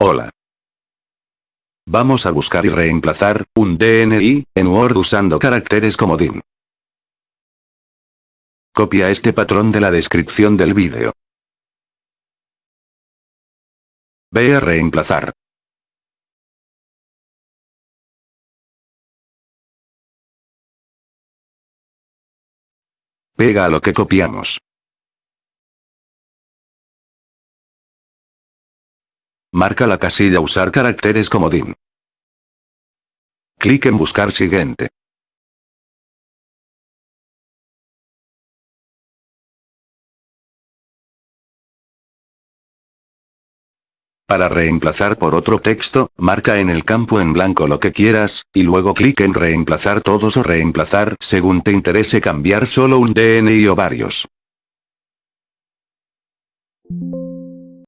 Hola. Vamos a buscar y reemplazar un DNI en Word usando caracteres comodín. Copia este patrón de la descripción del vídeo. Ve a reemplazar. Pega a lo que copiamos. Marca la casilla Usar caracteres como DIM. Clic en Buscar siguiente. Para reemplazar por otro texto, marca en el campo en blanco lo que quieras, y luego clic en reemplazar todos o reemplazar según te interese cambiar solo un DNI o varios.